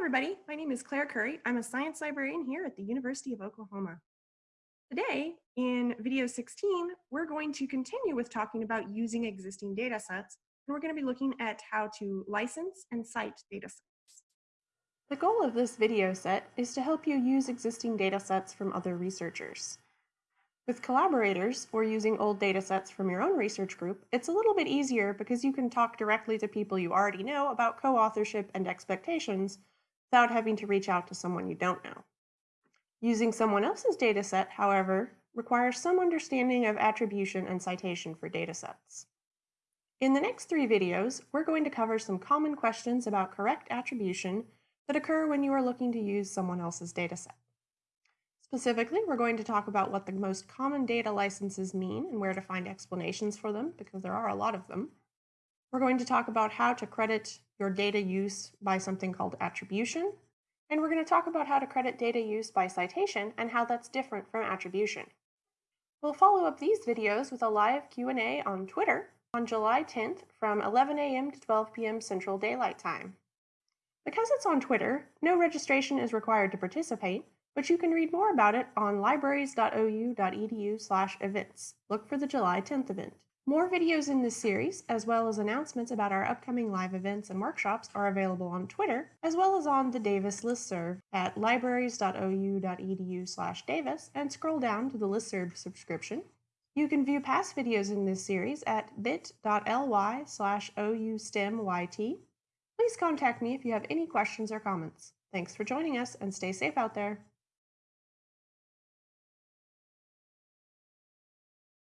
everybody. My name is Claire Curry. I'm a science librarian here at the University of Oklahoma. Today, in video 16, we're going to continue with talking about using existing data sets, and we're going to be looking at how to license and cite data sets. The goal of this video set is to help you use existing data sets from other researchers. With collaborators, or using old data sets from your own research group, it's a little bit easier because you can talk directly to people you already know about co-authorship and expectations without having to reach out to someone you don't know. Using someone else's dataset, however, requires some understanding of attribution and citation for datasets. In the next three videos, we're going to cover some common questions about correct attribution that occur when you are looking to use someone else's dataset. Specifically, we're going to talk about what the most common data licenses mean and where to find explanations for them, because there are a lot of them. We're going to talk about how to credit your data use by something called attribution, and we're going to talk about how to credit data use by citation and how that's different from attribution. We'll follow up these videos with a live Q&A on Twitter on July 10th from 11 a.m. to 12 p.m. Central Daylight Time. Because it's on Twitter, no registration is required to participate, but you can read more about it on libraries.ou.edu slash events. Look for the July 10th event. More videos in this series, as well as announcements about our upcoming live events and workshops are available on Twitter, as well as on the Davis listserv at libraries.ou.edu slash davis and scroll down to the listserv subscription. You can view past videos in this series at bit.ly slash oustemyt. Please contact me if you have any questions or comments. Thanks for joining us and stay safe out there.